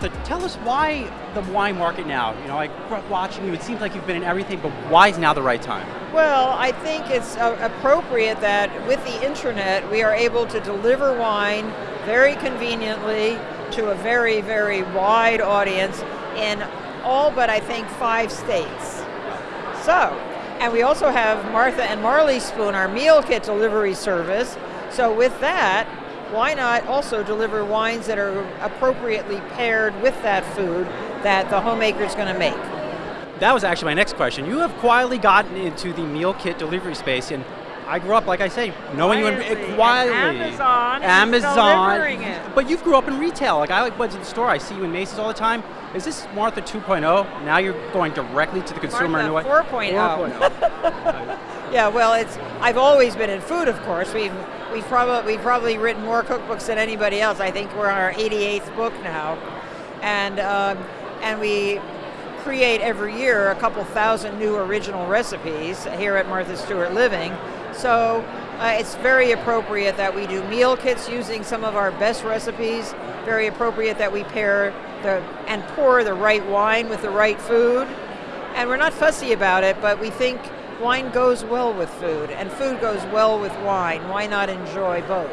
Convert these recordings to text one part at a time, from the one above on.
Martha, tell us why the wine market now? You know, I grew up watching you, it seems like you've been in everything, but why is now the right time? Well, I think it's uh, appropriate that with the internet we are able to deliver wine very conveniently to a very, very wide audience in all but I think five states. So, and we also have Martha and Marley Spoon, our meal kit delivery service. So with that, why not also deliver wines that are appropriately paired with that food that the homemaker is going to make? That was actually my next question. You have quietly gotten into the meal kit delivery space, and I grew up, like I say, knowing quietly. you in, quietly. Eh, Amazon, Amazon. it. But you grew up in retail. Like I like went to the store, I see you in Macy's all the time. Is this Martha 2.0? Now you're going directly to the consumer Martha in a way? 4.0. 4.0. Yeah, well, it's. I've always been in food, of course. We've we've probably we've probably written more cookbooks than anybody else. I think we're on our 88th book now, and um, and we create every year a couple thousand new original recipes here at Martha Stewart Living. So uh, it's very appropriate that we do meal kits using some of our best recipes. Very appropriate that we pair the and pour the right wine with the right food. And we're not fussy about it, but we think wine goes well with food, and food goes well with wine. Why not enjoy both?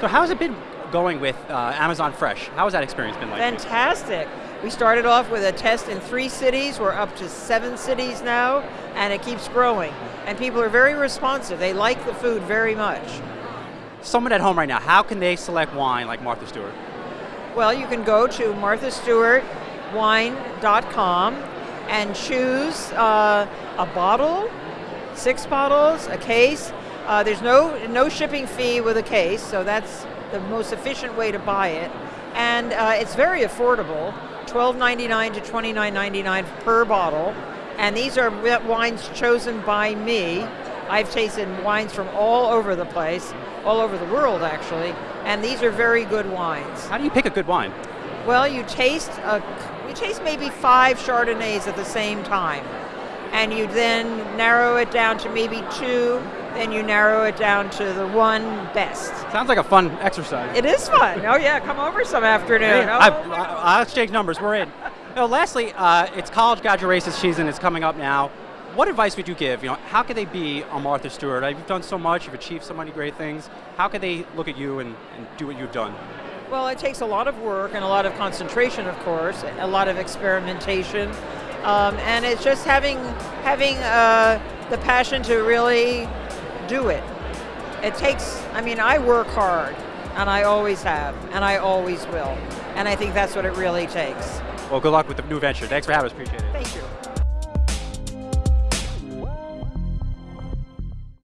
so how has it been going with uh, Amazon Fresh? How has that experience been like? Fantastic. We started off with a test in three cities. We're up to seven cities now, and it keeps growing. And people are very responsive. They like the food very much. Someone at home right now, how can they select wine like Martha Stewart? Well, you can go to marthastewartwine.com and choose uh, a bottle, six bottles, a case. Uh, there's no no shipping fee with a case, so that's the most efficient way to buy it. And uh, it's very affordable, $12.99 to $29.99 per bottle. And these are wines chosen by me. I've tasted wines from all over the place, all over the world actually, and these are very good wines. How do you pick a good wine? Well, you taste a, you taste maybe five Chardonnays at the same time, and you then narrow it down to maybe two. Then you narrow it down to the one best. Sounds like a fun exercise. It is fun. Oh yeah, come over some afternoon. Oh, I, I, I'll exchange numbers. We're in. Now, lastly, uh, it's college graduation season. It's coming up now. What advice would you give? You know, how could they be a Martha Stewart? You've done so much. You've achieved so many great things. How could they look at you and, and do what you've done? Well, it takes a lot of work and a lot of concentration, of course, a lot of experimentation, um, and it's just having having uh, the passion to really do it. It takes. I mean, I work hard, and I always have, and I always will, and I think that's what it really takes. Well, good luck with the new venture. Thanks for having us. Appreciate it. Thank you.